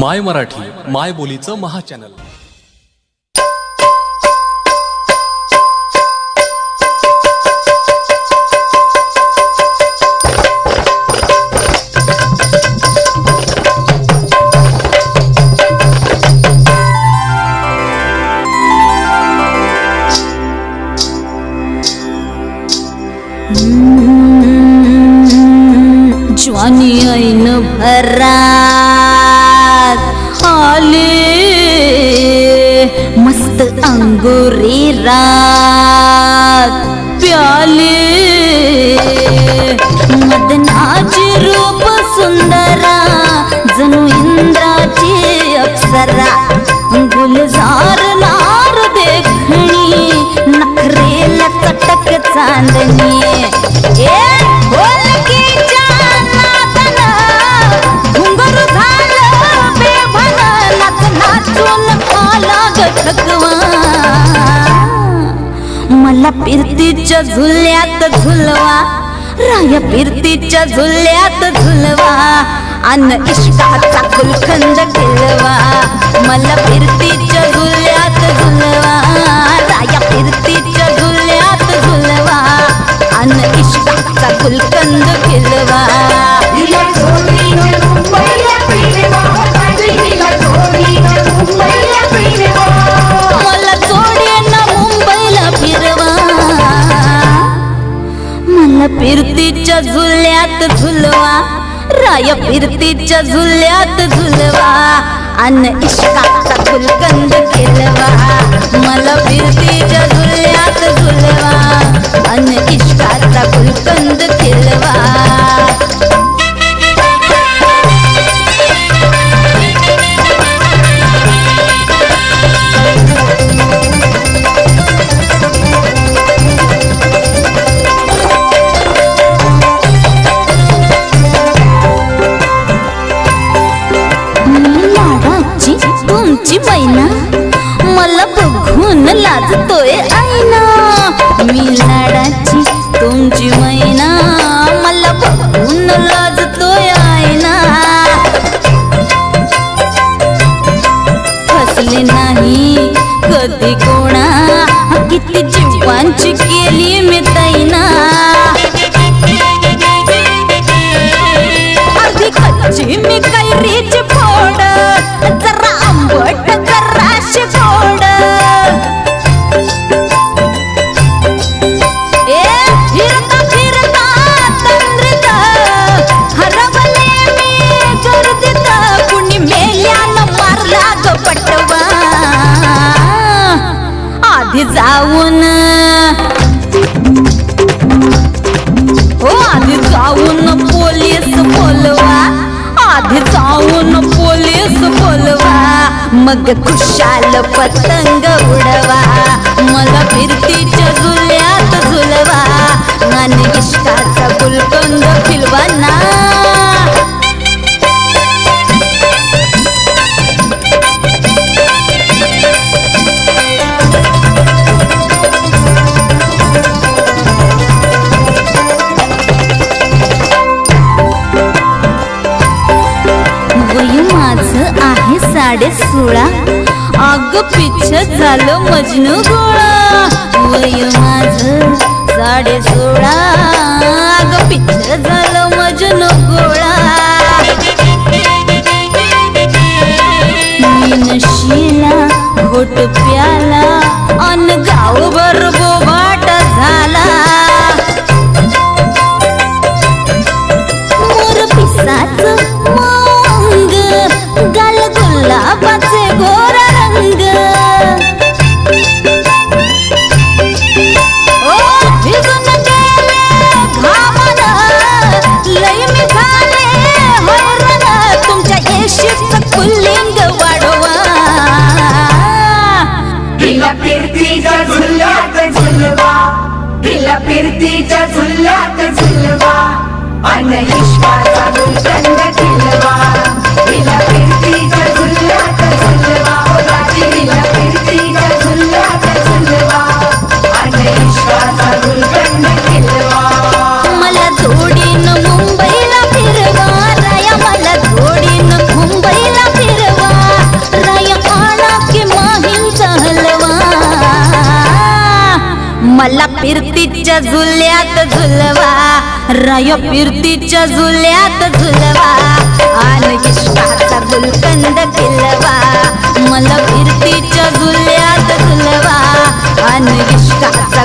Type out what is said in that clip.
माय मराठी माय बोलीचं महाचॅनल. ज्वानी ऐन भरा. आले मस्त अंगुरी रात। प्याले। मदनाची रूप सुंदरा जणू इंद्राची अप्सरा। गुलजार नार देखणी नखरेला चटक चांदणी। मला गठकवा मला पिरतीच्या झुल्यात झुलवा राय पिरतीच्या झुल्यात झुलवा अन इष्टाचा गुलखंद खेलवा. मला फिरतीच्या झुल्यात झुलवा राया फिरतीच्या झुल्यात झुलवा अन इष्टाचा गुलकंद खेळवा झुल्यात झुलवा राय फिरतीच्या झुल्यात झुलवा अन इश्काचा फुलकंद केलवा. मला फिरतीच्या झुल्यात झुलवा अन इश्काचा फुल तुमची मैना. मला बघून लाजतोय आईना. मी लाडाची मग खुशाल पतंग उडवा मला फिरतीच्या झुल्यात झुलवा. आणि इष्टाचा गुलकंद फिलवा ना सोळा अग पिच्छ झालं मजनू गोळा. वय माझ साडे सोळा अग पिच्छ झालं मजनू गोळा. मी नशीला घोट कीर्तीच्या फिरतीच्या झुल्यात झुलवा. अन इश्काचा फिरतीच्या झुल्यात झुलवा. राय फिरतीच्या झुल्यात झुलवा. आणि इश्काचा गुलकंद खिलवा मला फिरतीच्या झुल्यात झुलवा. आणि इश्काचा